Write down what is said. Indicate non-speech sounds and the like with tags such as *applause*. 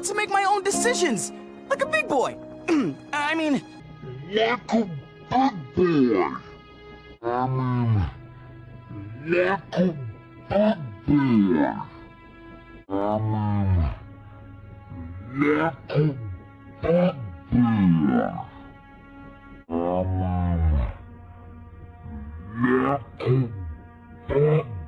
allowed to make my own decisions. Like a big boy. *clears throat* I mean... Like a big boy. I mean... Like a big boy. I mean... Like a big boy. I mean... Like a big boy.